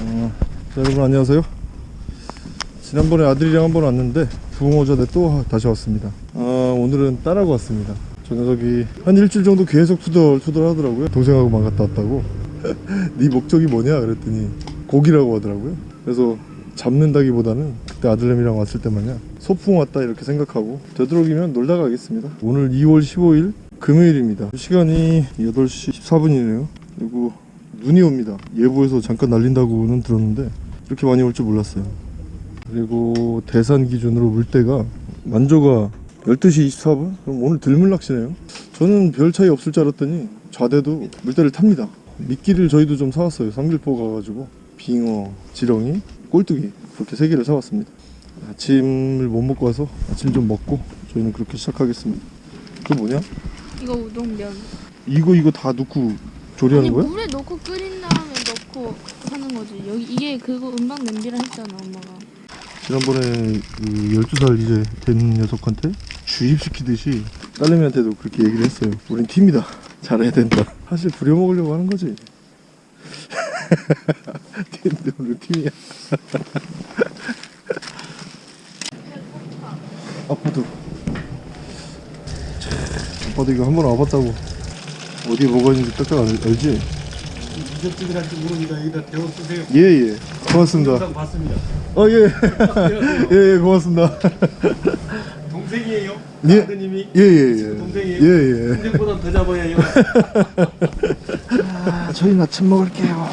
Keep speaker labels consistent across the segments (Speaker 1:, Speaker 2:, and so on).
Speaker 1: 어, 자, 여러분 안녕하세요. 지난번에 아들이랑 한번 왔는데 부흥호 전에 또 다시 왔습니다. 아, 오늘은 딸하고 왔습니다. 저 녀석이 한 일주일 정도 계속 투덜투덜 하더라고요. 동생하고만 갔다 왔다고. 네 목적이 뭐냐 그랬더니 고기라고 하더라고요. 그래서 잡는다기보다는 그때 아들내미랑 왔을 때 마냥 소풍 왔다 이렇게 생각하고 되도록이면 놀다 가겠습니다. 오늘 2월 15일 금요일입니다. 시간이 8시 14분이네요. 그리고 눈이 옵니다. 예보에서 잠깐 날린다고는 들었는데 이렇게 많이 올 줄 몰랐어요. 그리고 대산 기준으로 물때가 만조가 12시 24분? 그럼 오늘 들물 낚시네요. 저는 별 차이 없을 줄 알았더니 좌대도 물때를 탑니다. 미끼를 저희도 좀 사왔어요. 삼길포 가가지고 빙어, 지렁이, 꼴뚜기 그렇게 세 개를 사왔습니다. 아침을 못 먹고 와서 아침 좀 먹고 저희는 그렇게 시작하겠습니다. 그 뭐냐?
Speaker 2: 이거 우동면.
Speaker 1: 이거 이거 다 넣고 조리하는
Speaker 2: 아니
Speaker 1: 거야?
Speaker 2: 물에 넣고 끓인 다음에 넣고 하는 거지. 여기 이게 그거 음방 냄비라 했잖아 엄마가.
Speaker 1: 지난번에 그 12살 이제 된 녀석한테 주입시키듯이 딸내미한테도 그렇게 얘기를 했어요. 우린 팀이다. 잘해야 된다. 사실 부려먹으려고 하는 거지. 팀인데 오늘 팀이야. 아빠도. 자, 아빠도 이거 한 번 와봤다고. 어디에 뭐가 있는지 딱딱 알, 알지?
Speaker 3: 이적집이란지 모르니까 여기다 대워 쓰세요.
Speaker 1: 예, 예. 고맙습니다.
Speaker 3: 영상 봤습니다.
Speaker 1: 어, 예. 예, 예, 고맙습니다.
Speaker 3: 동생이에요?
Speaker 1: 예.
Speaker 3: 아드님이?
Speaker 1: 예, 예, 예.
Speaker 3: 동생이에요?
Speaker 1: 예, 예.
Speaker 3: 동생보다 더 잡아야요.
Speaker 1: 아, 저희는 아침 먹을게요.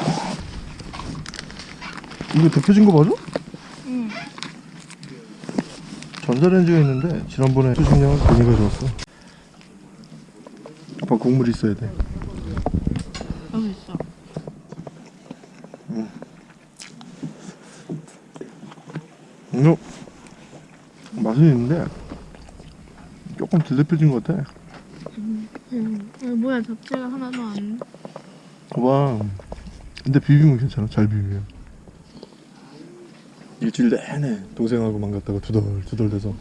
Speaker 1: 이거 데펴진 거 맞아?
Speaker 2: 응.
Speaker 1: 전자레인지가 있는데 지난번에 수식량은 괜히 가져왔어. 아빠 국물 있어야 돼.
Speaker 2: 여기 있어.
Speaker 1: 이거 맛은 있는데 조금 덜 데펴진 것 같아.
Speaker 2: 응. 아, 뭐야 잡채가 하나도 안.
Speaker 1: 와. 근데 비비면 괜찮아. 잘 비비면. 일주일 내내 동생하고만 갔다가 두덜두덜 돼서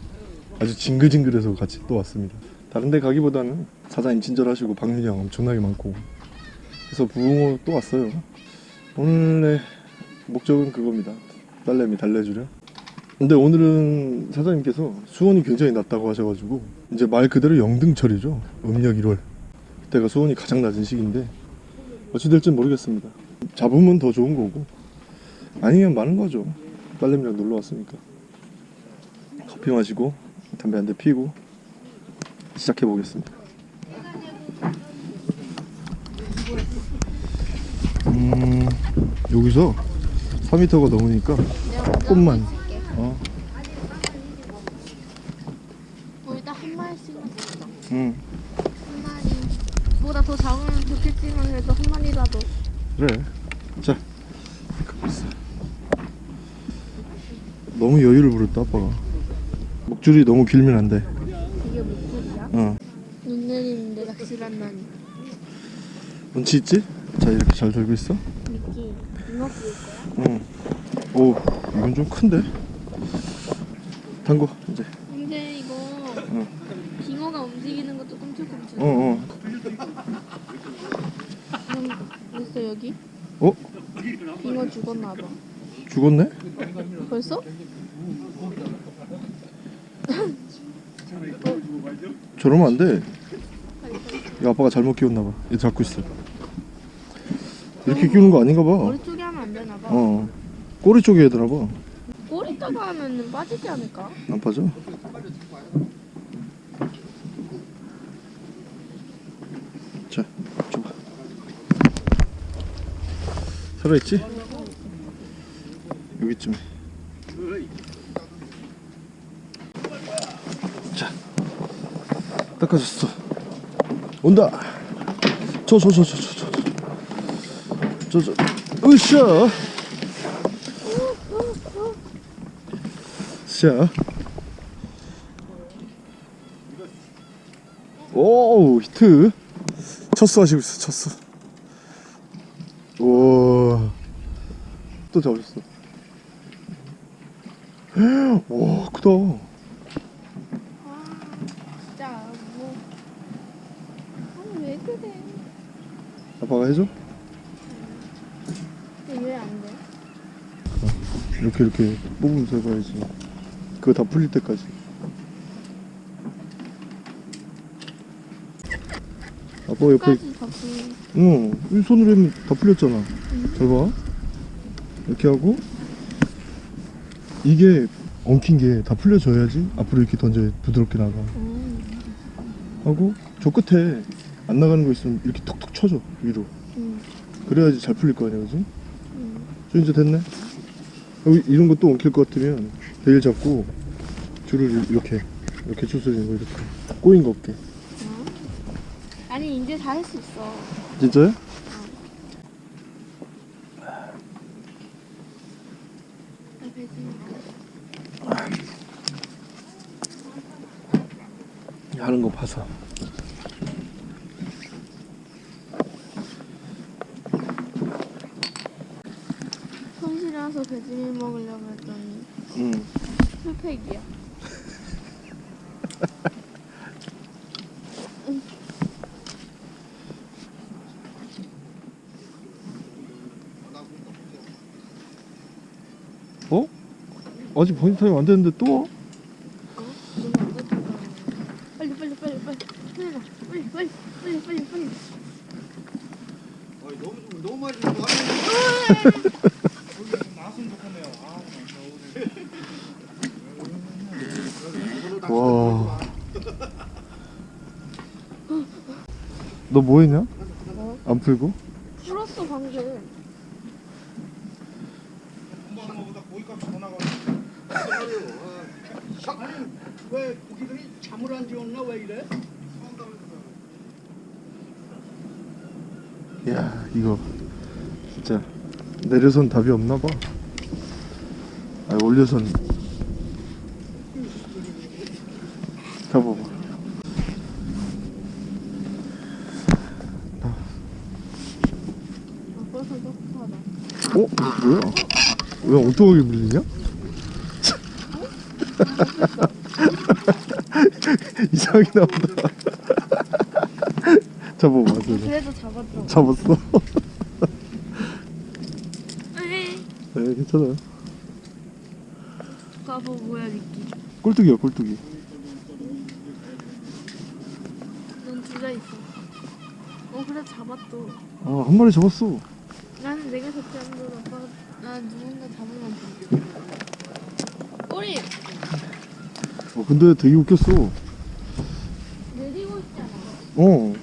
Speaker 1: 아주 징글징글해서 같이 또 왔습니다. 다른 데 가기보다는 사장님 친절하시고 방문량 엄청나게 많고 그래서 부흥호 또 왔어요. 오늘의 목적은 그겁니다. 딸내미 달래주려. 근데 오늘은 사장님께서 수온이 굉장히 낮다고 하셔가지고 이제 말 그대로 영등철이죠. 음력 1월. 그때가 수온이 가장 낮은 시기인데 어찌 될지는 모르겠습니다. 잡으면 더 좋은 거고 아니면 많은 거죠. 딸내미랑 놀러 왔으니까 커피 마시고 담배 한 대 피고 시작해 보겠습니다. 음 여기서 4m가 넘으니까 조금만 어,
Speaker 2: 뭐 일단 한 마리씩 먹자. 음한 마리. 보다 더 작으면 좋겠지만 그래도 한 마리라도.
Speaker 1: 그래. 자 갖고 있어. 너무 여유를 부렸다 아빠가. 목줄이 너무 길면 안 돼. 어.
Speaker 2: 눈 내리는데 낚시를 한다니.
Speaker 1: 운치 있지? 자 이렇게 잘 들고 있어.
Speaker 2: 미끼. 구울 거야?
Speaker 1: 응. 오, 이건 좀 큰데? 담궈, 이제.
Speaker 2: 근데 이거
Speaker 1: 응.
Speaker 2: 빙어가 움직이는 것도 꿈틀꿈틀.
Speaker 1: 어, 어.
Speaker 2: 음, 있어 여기?
Speaker 1: 어?
Speaker 2: 빙어 죽었나 봐.
Speaker 1: 죽었네?
Speaker 2: 벌써?
Speaker 1: 저러면 안 돼. 이 아빠가 잘못 끼웠나봐. 얘 잡고 있어. 이렇게 끼우는 거 아닌가 봐.
Speaker 2: 머리 쪽에 하면 안 되나 봐.
Speaker 1: 어. 꼬리 쪽에 해야 되나 봐.
Speaker 2: 꼬리다가 하면 빠지지 않을까?
Speaker 1: 안 빠져? 자, 줘봐. 살아있지? 여기쯤에. 깎아줬어. 온다. 저 저 저 저 저 저 저 으쌰. 으쌰. 오우 히트. 첫수 하시고 있어 첫수 오또 잡으셨어. 와 크다. 아빠가 해줘?
Speaker 2: 왜 안 돼?
Speaker 1: 이렇게 이렇게 뽑으면서 해봐야지 그거 다 풀릴 때까지 아빠 옆에. 응, 이 손으로 하면 다 풀렸잖아. 잘 봐. 이렇게 하고 이게 엉킨 게 다 풀려져야지 앞으로 이렇게 던져 부드럽게 나가.
Speaker 2: 음.
Speaker 1: 하고 저 끝에 안 나가는 거 있으면 이렇게 톡톡 쳐줘 위로.
Speaker 2: 음.
Speaker 1: 그래야지 잘 풀릴 거 아니야, 그지?
Speaker 2: 음.
Speaker 1: 저 이제 됐네. 여기 이런 것도 엉킬 것 같으면 베일 잡고 줄을 이렇게 이렇게 추스리는 거 이렇게 꼬인 거 없게.
Speaker 2: 어? 아니 이제 다 할 수 있어.
Speaker 1: 진짜요?
Speaker 2: 나 배지니까.
Speaker 1: 하는 거 봐서.
Speaker 2: 배지밀 먹으려고 했더니
Speaker 1: 응.
Speaker 2: 풀팩이야.
Speaker 1: 어? 아직 번지 타임 안 됐는데 또 와?
Speaker 2: 빨리 빨리 빨리 빨리 빨리 나. 빨리 빨리 빨리 빨리
Speaker 3: 너무 좀- 너무 많이. 나왔으면 좋겠네요. 아, 오늘.
Speaker 1: 와. 너 뭐 했냐?
Speaker 2: 뭐?
Speaker 1: 안 풀고?
Speaker 2: 풀었어 방금.
Speaker 3: 왜 고기들이 잠을 안 지웠나 왜 이래?
Speaker 1: 야 이거 진짜 내려선 답이 없나 봐. 아 올려선 잡아봐. 어? 뭐야? 왜 엉뚱하게 밀리냐? 이상하게 나온다. 잡아봐.
Speaker 2: 그래도.
Speaker 1: 잡았어.
Speaker 2: 에이.
Speaker 1: 네, 괜찮아요.
Speaker 2: 가보 뭐야 미끼.
Speaker 1: 꼴뚜기야, 꼴뚜기.
Speaker 2: 넌 둘다 있어. 어 그래 잡았어.
Speaker 1: 아, 한 마리 잡았어.
Speaker 2: 나는 내가 잡지 않는 난 누군가 잡으면 돼. 꼬리
Speaker 1: 어, 근데 되게 웃겼어.
Speaker 2: 내리고 있잖아.
Speaker 1: 어.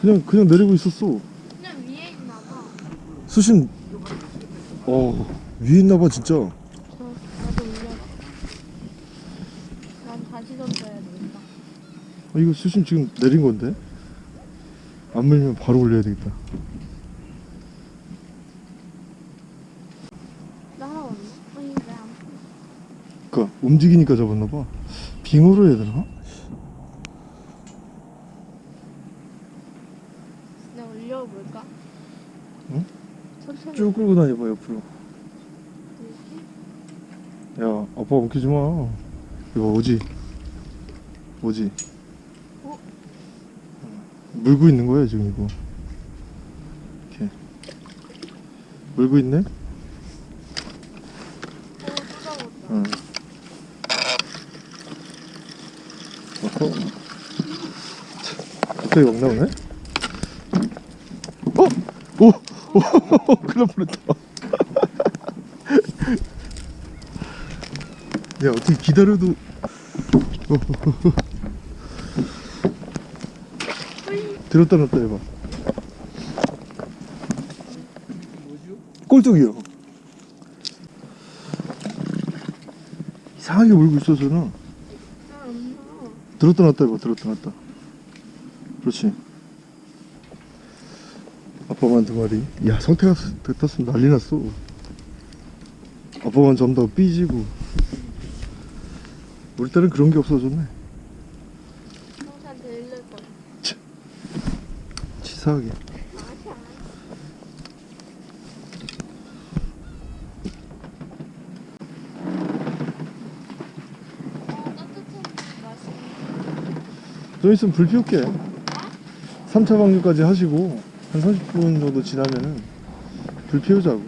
Speaker 1: 그냥, 그냥 내리고 있었어.
Speaker 2: 그냥 위에 있나 봐.
Speaker 1: 수심, 어, 위에 있나봐, 진짜.
Speaker 2: 저 나도 올려. 난 다시 던져야 되겠다.
Speaker 1: 아, 이거 수심 지금 내린 건데? 안 밀면 바로 올려야 되겠다.
Speaker 2: 나 하나 왔네. 아니 왜안
Speaker 1: 그니까, 움직이니까 잡았나봐. 빙어로 해야 되나?
Speaker 2: 내가 올려볼까?
Speaker 1: 응?
Speaker 2: 천천히.
Speaker 1: 쭉 끌고 다녀봐, 옆으로.
Speaker 2: 이렇게?
Speaker 1: 야, 아빠 엉키지 마. 이거 오지? 오지?
Speaker 2: 어?
Speaker 1: 물고 있는 거야, 지금 이거. 이렇게. 물고 있네?
Speaker 2: 어.
Speaker 1: 갑자기 막 나오네? 어? 오! 오! 큰일 날 뻔했다. 야, 어떻게 기다려도. 들었다 놨다 해봐. 꼴뚜기요. 이상하게 물고 있어서는. 들었다 놨다 해봐 들었다 놨다 그렇지 아빠만 두 마리 야 성태가 탔으면 난리 났어 아빠만 잠다가 삐지고 우리 딸은 그런 게 없어졌네
Speaker 2: 형사한테 일릴 거야. 맛이.
Speaker 1: 좀 있으면 불 피울게 3차 방류까지 하시고 한 30분 정도 지나면은 불 피우자고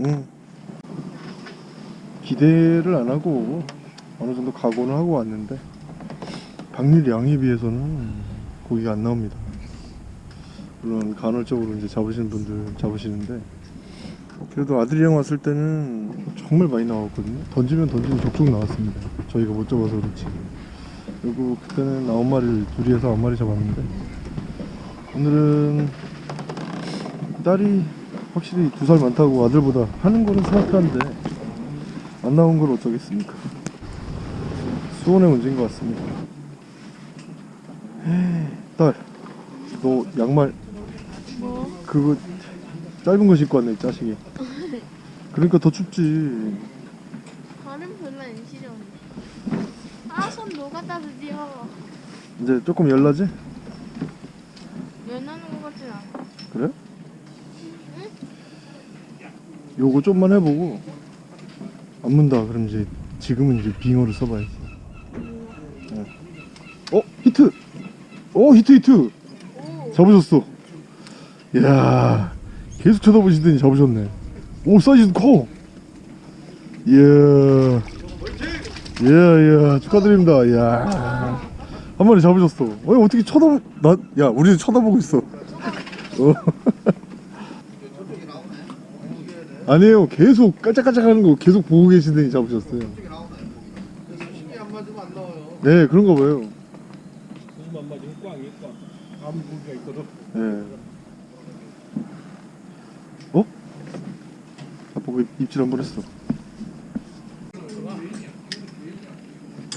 Speaker 1: 응. 기대를 안 하고 어느 정도 각오는 하고 왔는데 박릴 양에 비해서는 고기가 안 나옵니다. 물론 간헐적으로 이제 잡으시는 분들 잡으시는데 그래도 아들이 형 왔을 때는 정말 많이 나왔거든요. 던지면 던지면 족족 나왔습니다. 저희가 못 잡아서 그렇지. 그리고 그때는 아홉 마리를 둘이 해서 아홉 마리 잡았는데 오늘은 딸이 확실히 두 살 많다고 아들보다 하는 거는 스마트한데 안 나온 걸 어쩌겠습니까? 수온의 문제인 것 같습니다. 딸, 너 양말
Speaker 2: 뭐?
Speaker 1: 그거 짧은 거 신고 왔네 이 자식이. 그러니까 더 춥지.
Speaker 2: 발은 별로 안 시려운데. 아, 손 녹았다 드디어.
Speaker 1: 이제 조금 열나지?
Speaker 2: 열나는 것 같진 않아.
Speaker 1: 그래? 요거 좀만 해보고 안 문다 그럼 이제 지금은 이제 빙어를 써봐야지 네. 어 히트 어 히트 히트.
Speaker 2: 오,
Speaker 1: 잡으셨어. 이야 계속 쳐다보시더니 잡으셨네. 오 사이즈도 커. 이야. 이야 이야 축하드립니다. 이야. 한 마리 잡으셨어. 어 어떻게 쳐다보 나야 우리 쳐다보고 있어. 어. 아니에요. 계속 깔짝깔짝 하는 거 계속 보고 계시더니 잡으셨어요. 네 그런가 봐요
Speaker 4: 손만 맞으면 꽝이 꽝. 아무 고기가
Speaker 1: 어? 아빠 그 입질 한 번 했어.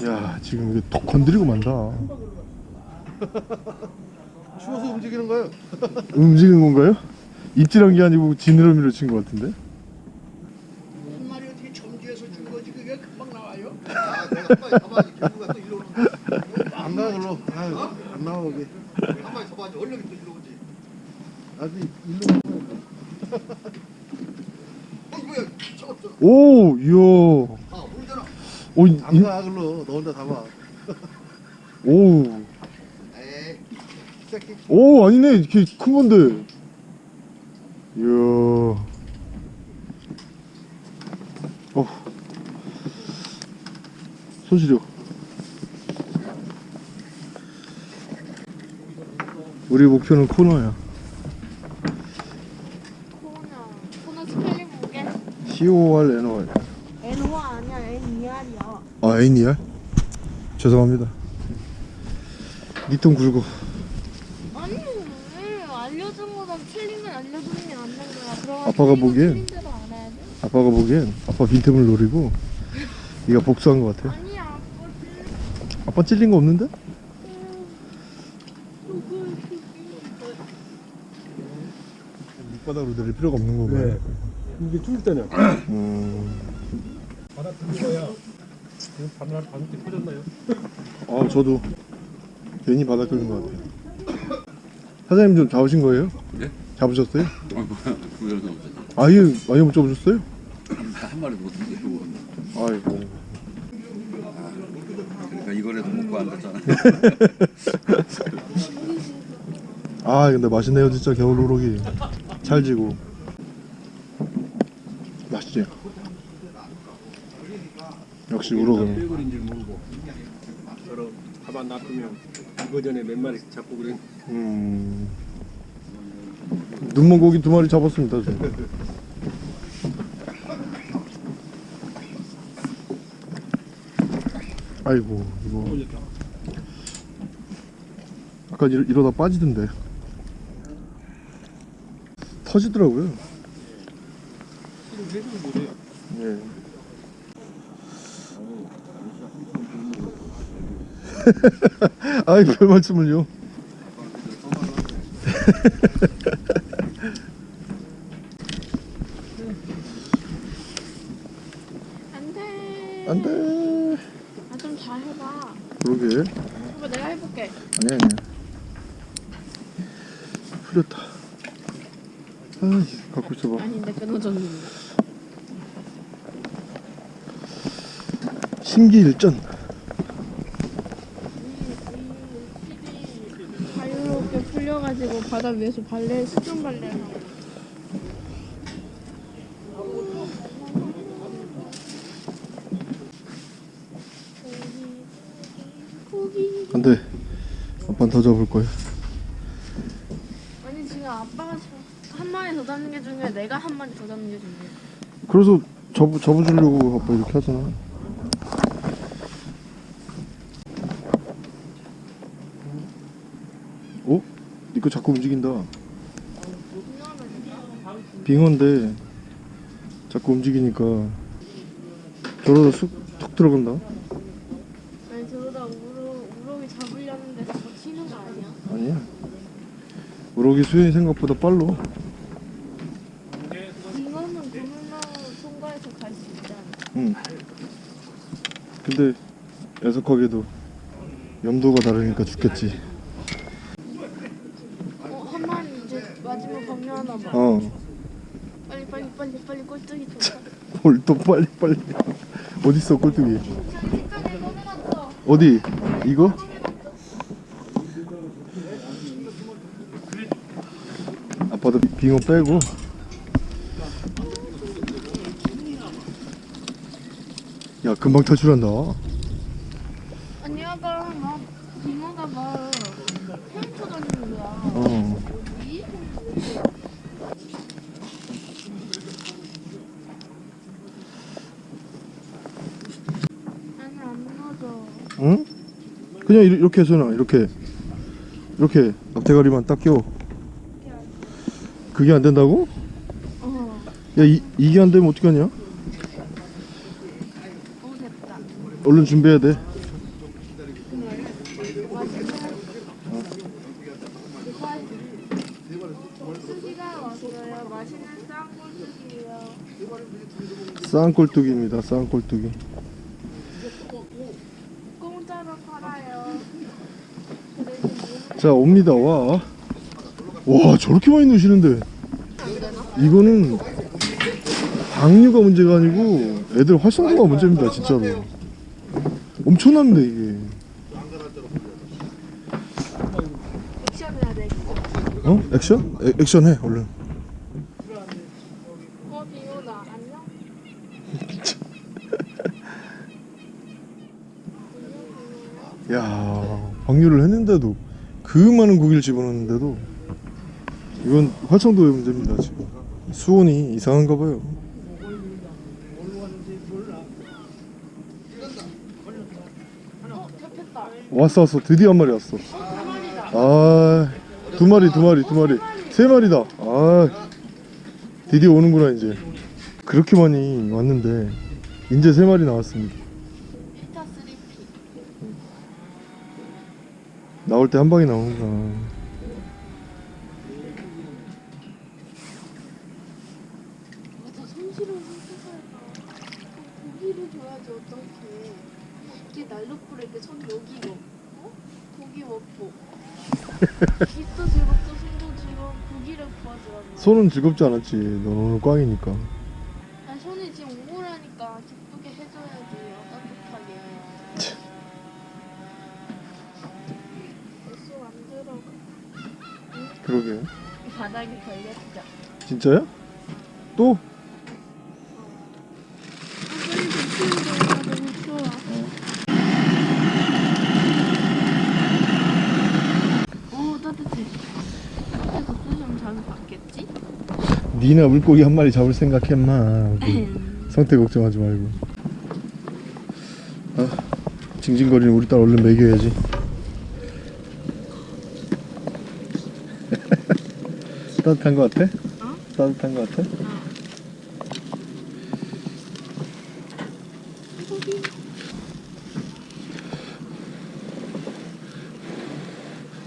Speaker 1: 야 지금 이게 톡 건드리고 만다.
Speaker 3: 추워서 움직이는 거예요.
Speaker 1: 움직이는 건가요? 입질한 게 아니고 지느러미로 친 것 같은데?
Speaker 3: 한 마리 어떻게 점지해서 준 거지 그게 금방 나와요?
Speaker 5: 아, 내가 한또 일로.
Speaker 3: 안 나와 글로. 안 나와 거기.
Speaker 5: 한 마리 잡아야지. 얼른 또 일로.
Speaker 3: 아직 일로.
Speaker 1: 오, 이야.
Speaker 5: 아, 물잖아.
Speaker 1: 오, 인,
Speaker 3: 안가 글로. 너 혼자 잡아.
Speaker 1: 오,
Speaker 5: 에이.
Speaker 1: 오, 아니네. 이렇게 큰 건데. 이야. 어. 손시려. 우리 목표는 코너야.
Speaker 2: 코너. 코너 스펠링 뭐게?
Speaker 1: C-O-R N-O-R.
Speaker 2: N5 아니야, N2R이야.
Speaker 1: 아, N이야? 죄송합니다. 니통 굵어.
Speaker 2: 아니, 왜 알려준 거랑 틀린 건 알려주는 게 맞는 거야. 그럼
Speaker 1: 아빠가 보기엔. 아빠가 보기엔 아빠 빈틈을 노리고 네가 복수한 것 같아.
Speaker 2: 아니야, 아빠
Speaker 1: 찔린 거 없는데? 밑바닥으로 내릴 필요가 없는 건가요?
Speaker 4: 네. 이게 줄 때는
Speaker 1: 음.
Speaker 4: 바닥 든 거야. 바늘 바늘이 터졌나요?
Speaker 1: 아 저도 괜히 바닥 긁은 것 같아요. 사장님 좀 잡으신 거예요?
Speaker 6: 네?
Speaker 1: 잡으셨어요?
Speaker 6: 아 뭐야 없잖아
Speaker 1: 아예 아예 못 잡으셨어요?
Speaker 6: 한 마리 못 이기고
Speaker 1: 아이고.
Speaker 6: 그러니까 이거라도 먹고 앉았잖아
Speaker 1: 아 근데 맛있네요 진짜 겨울 우럭이 찰지고 맛있지? 역시 우럭은
Speaker 4: 모르고 저러 가만 놔두면 이거 전에 몇 마리 잡고 그래.
Speaker 1: 음... 눈먼 고기 두 마리 잡았습니다 저. 아이고 이거. 아까 이러, 이러다 빠지던데 터지더라고요
Speaker 4: 해주면 뭐래요?
Speaker 1: 예. 아이 별 말씀을요
Speaker 2: 안 돼.
Speaker 1: 안돼
Speaker 2: 아, 좀 잘 해봐.
Speaker 1: 그러게
Speaker 2: 아빠 내가 해볼게.
Speaker 1: 아니야 아니야 풀렸다 아 갖고 있어봐
Speaker 2: 아닌데, 끊어졌는데.
Speaker 1: 심기일전.
Speaker 2: 자유롭게 풀려가지고 바다 위에서 발레 수중 발레
Speaker 1: 안돼. 아빠는 더 잡을 거야.
Speaker 2: 아니 지금 아빠가 한 마리 더 잡는 게 중요해. 내가 한 마리 더 잡는 게 중요해.
Speaker 1: 그래서 접, 접어주려고 아빠 이렇게 하잖아. 니거 자꾸 움직인다 빙어인데 자꾸 움직이니까 저러다 쑥툭 들어간다
Speaker 2: 아니 저러다 우럭 우럭이 잡으려는데 자꾸 치는 거 아니야?
Speaker 1: 아니야 우럭이 수현이 생각보다 빨로
Speaker 2: 이거는 고물망 통과해서 갈 수 있잖아.
Speaker 1: 응. 근데 애석하게도 염도가 다르니까 죽겠지
Speaker 2: 어, 한 마리 이제 봐.
Speaker 1: 어
Speaker 2: 빨리 빨리 빨리 빨리 꼴뚜기 좀.
Speaker 1: 뭘또 빨리 빨리 꼴뚜기
Speaker 2: 저기 색깔이 꺼내놨어.
Speaker 1: 어디 이거 아빠도 빙어 빼고 야 금방 탈출한다
Speaker 2: 아니 아까 막 빙어가 막 헤엄쳐 다니는 거야.
Speaker 1: 어
Speaker 2: 이? 아니 안 맞아.
Speaker 1: 응? 그냥 이렇- 이렇게 해서나 이렇게 이렇게 앞대가리만 딱 껴. 그게 안 된다고?
Speaker 2: 어.
Speaker 1: 야 이, 이게 안 되면 어떻게 하냐? 얼른 준비해야 돼. 쌍꼴뚜기입니다. 쌍꼴뚜기.
Speaker 2: 공짜로 팔아요.
Speaker 1: 자 옵니다. 와. 와 저렇게 많이 넣으시는데. 이거는 방류가 문제가 아니고 애들 활성도가 문제입니다. 진짜로. 엄청납니다 이게. 어? 액션? 에, 액션 해 얼른. 야 방류를 했는데도 그 많은 고기를 집어넣는데도 이건 활성도의 문제입니다 지금. 수온이 이상한가 봐요. 왔어 왔어. 드디어 한 마리 왔어. 아두 마리 두 마리 두 마리. 세 마리다. 아 드디어 오는구나 이제. 그렇게 많이 왔는데 이제 세 마리 나왔습니다
Speaker 2: 피타 3P.
Speaker 1: 나올 때 한 방에 나오는구나.
Speaker 2: 맞아 손실을 손수사해서 고기를 줘야지 어 떡해. 이게 날로 뿌릴 때 손 여기 먹고 고기 먹고 입도 즐겁고 손도 즐거워 고기를 구하더라고.
Speaker 1: 손은 즐겁지 않았지 넌 오늘 꽝이니까
Speaker 2: 아 손이 지금 우울하니까 기쁘게 해줘야지 따뜻하게. 벌써 안 들어가.
Speaker 1: 그러게
Speaker 2: 바닥에 걸렸죠.
Speaker 1: 진짜야? 또?
Speaker 2: 받겠지?
Speaker 1: 니나 물고기 한 마리 잡을 생각했마 성태 걱정하지 말고 아, 징징거리는 우리 딸 얼른 먹여야지 따뜻한 거 같아?
Speaker 2: 어?
Speaker 1: 따뜻한 거 같아?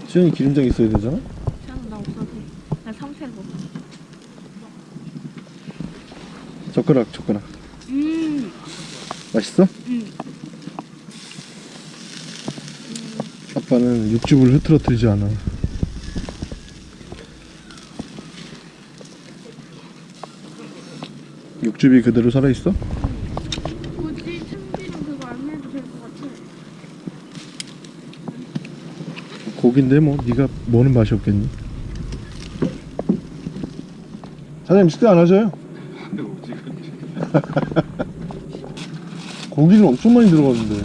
Speaker 1: 수현이 기름장 있어야 되잖아?
Speaker 2: 나 없어도.
Speaker 1: 젓가락 젓가락
Speaker 2: 음.
Speaker 1: 맛있어?
Speaker 2: 음.
Speaker 1: 아빠는 육즙을 흐트러뜨리지 않아 육즙이 그대로 살아있어?
Speaker 2: 굳이 참기름 그거 안 해도 될 것 같아.
Speaker 1: 고기인데 뭐 네가 뭐는 맛이 없겠니? 사장님 식사 안 하셔요? 고기는 엄청 많이 들어갔는데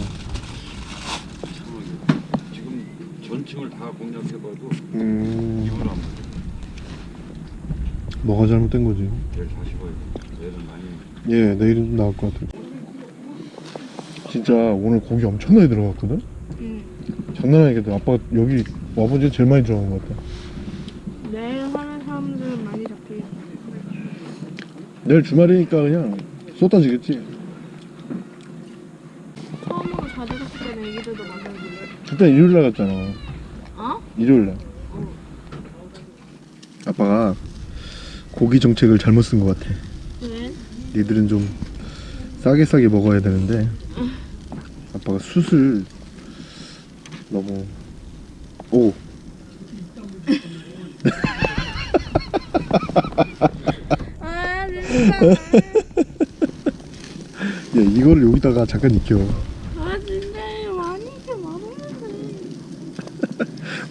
Speaker 6: 지금
Speaker 7: 전층을 다 공략해봐도
Speaker 1: 음
Speaker 7: 이불 안.
Speaker 1: 뭐가 잘못된 거지 예 내일은 좀 나을 것 같아요 진짜 오늘 고기 엄청나게 들어갔거든
Speaker 2: 응.
Speaker 1: 장난 아니겠다 아빠가 여기 와본 지 제일 많이 들어간 것 같다
Speaker 2: 내일 하는 사람들은 많이 잡히겠다.
Speaker 1: 내일 주말이니까 그냥 쏟아지겠지
Speaker 2: 처음으로 자주 갔을 때는 애기들도 만나길래.
Speaker 1: 그때 일요일날 갔잖아
Speaker 2: 어?
Speaker 1: 일요일날 아빠가 고기 정책을 잘못 쓴 것 같아
Speaker 2: 왜?
Speaker 1: 니들은 좀 싸게 싸게 먹어야 되는데 아빠가 숯을 너무 오
Speaker 2: 아.
Speaker 1: 야, 이거를 여기다가 잠깐 익혀
Speaker 2: 아 진짜 많이 이렇게 많았는데.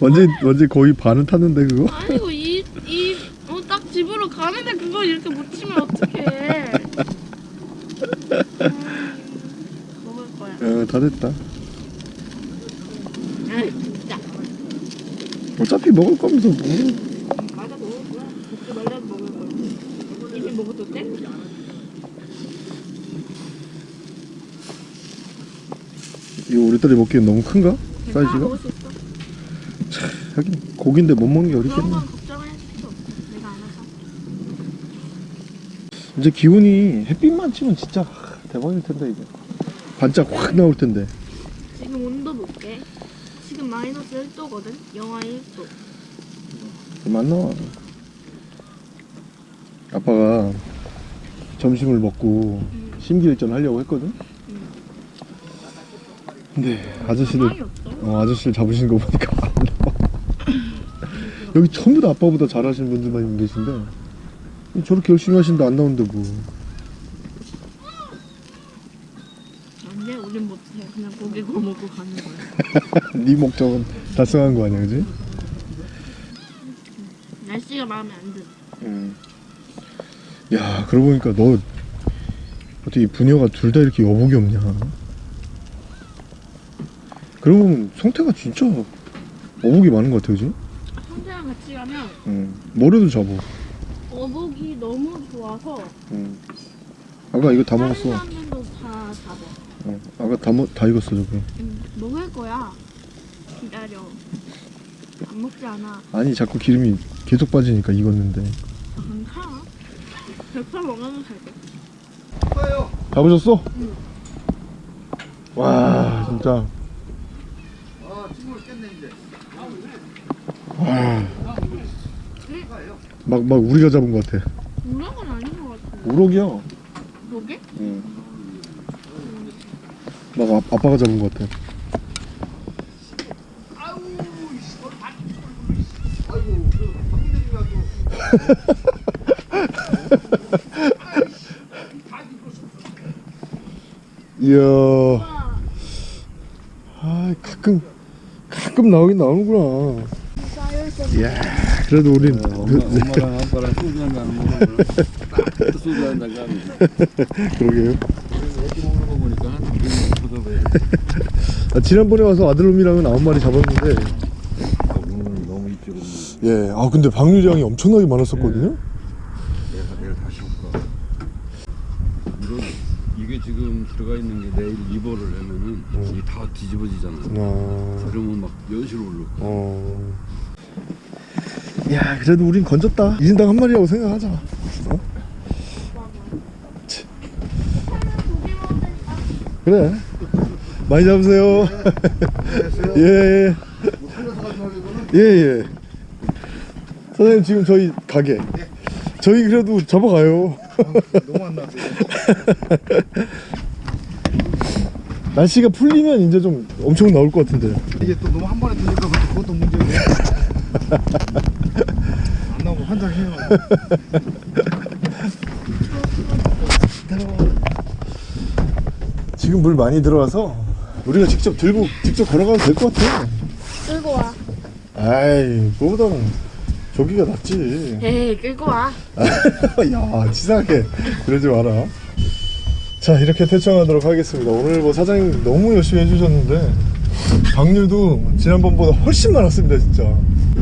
Speaker 1: 완전 완전 거의 반은 탔는데 그거
Speaker 2: 아니고 이이어딱 집으로 가는데 그걸 이렇게 못 치면 어떡해. 아, 먹을 거야.
Speaker 1: 어, 다 됐다
Speaker 2: 아 진짜.
Speaker 1: 어차피 먹을 거면서 뭐
Speaker 2: 맞아 먹을 거야. 먹지 말라도 먹을 거야. 이미 돼?
Speaker 1: 이거 우리 딸이 먹기엔 너무 큰가? 사이즈가?
Speaker 2: 먹을 수 있어.
Speaker 1: 하긴 고기인데 못 먹는 게 어딨겠네
Speaker 2: 알아서.
Speaker 1: 이제 기온이 햇빛만 치면 진짜 대박일 텐데 이제 반짝 확 나올 텐데
Speaker 2: 지금 온도 볼게. 지금 마이너스 1도거든. 영하 1도.
Speaker 1: 안 나와 아빠가 점심을 먹고 심기일전 하려고 했거든 근데 아저씨들
Speaker 2: 상이 없어.
Speaker 1: 어, 아저씨를 잡으시는 거 보니까 안 나와 여기 전부 다 아빠보다 잘하시는 분들만 계신데 저렇게 열심히 하시는데 안 나오는데 뭐
Speaker 2: 안돼 우린 못해. 그냥 고기 구워 먹고 가는 거야.
Speaker 1: 네 목적은 달성한 거 아니야 그지?
Speaker 2: 날씨가 마음에 안 들어.
Speaker 1: 음. 야 그러고 보니까 너 어떻게 부녀가 둘 다 이렇게 여복이 없냐 그러고 보면 성태가 진짜 어복이 많은 것 같아 그지?
Speaker 2: 형제랑 같이 가면
Speaker 1: 응 뭐래도 잡어
Speaker 2: 어복이 너무 좋아서
Speaker 1: 응. 아까 이거 다 먹었어
Speaker 2: 다 잡아.
Speaker 1: 어. 아까 다, 먹, 다 익었어 저거
Speaker 2: 응, 먹을 거야. 기다려. 안 먹지 않아.
Speaker 1: 아니 자꾸 기름이 계속 빠지니까 익었는데
Speaker 2: 괜찮아. 100% 먹으면 살 돼.
Speaker 5: 뭐예요?
Speaker 1: 잡으셨어? 와 진짜
Speaker 5: 아 친구를 깼네 이제.
Speaker 1: 막막 우리가 잡은 것 같아
Speaker 2: 우럭은 아닌 것 같아.
Speaker 1: 우럭이야
Speaker 2: 그러게?
Speaker 1: 응. 막 아, 아빠가 잡은 것 같아.
Speaker 5: 그
Speaker 1: 이야.
Speaker 2: 와,
Speaker 1: 아 가끔 가끔 나오긴 나오는구나. 이야 그래도 우린
Speaker 6: 네, 엄마, 엄마랑 아빠랑 소주 한잔 먹으면 딱 소주 한잔 가면
Speaker 1: 그러게요
Speaker 6: 애기 먹는 거 보니까 한 포도배
Speaker 1: 아, 지난번에 와서 아들놈이랑은 아홉 마리 잡았는데.
Speaker 6: 오늘 너무 일찍 오면
Speaker 1: 예아 근데 방류량이 엄청나게 많았었거든요?
Speaker 6: 내가 내일 다시 올까? 이거 이게 지금 들어가 있는 게 내일 리버를 하면은 이게 다 뒤집어지잖아
Speaker 1: 아,
Speaker 6: 그러면 막 연시로 올라
Speaker 1: 어. 야 그래도 우린 건졌다. 1인당 한 마리라고 생각하자. 어? 치. 그래 많이 잡으세요. 예예. 예예. 사장님 지금 저희 가게. 저희 그래도 잡아가요.
Speaker 5: 너무 안 나왔어요.
Speaker 1: 날씨가 풀리면 이제 좀 엄청 나올 것 같은데.
Speaker 5: 이게 또 너무 한 번에 뜨니까 그것도 문제네. 안 나오고 환장해요.
Speaker 1: 지금 물 많이 들어와서 우리가 직접 들고 직접 걸어가도 될 것 같아
Speaker 2: 끌고 와.
Speaker 1: 아이 그거보다는 저기가 낫지
Speaker 2: 에이, 끌고 와.
Speaker 1: 야 치사하게 그러지 마라 자 이렇게 퇴청하도록 하겠습니다 오늘 뭐 사장님 너무 열심히 해주셨는데 방류도 지난번보다 훨씬 많았습니다 진짜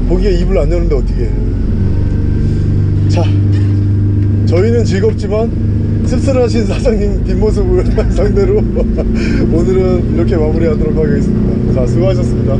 Speaker 1: 거기에 입을 안 여는데 어떻게 해. 자 저희는 즐겁지만 씁쓸하신 사장님 뒷모습을 상대로 오늘은 이렇게 마무리하도록 하겠습니다. 자 수고하셨습니다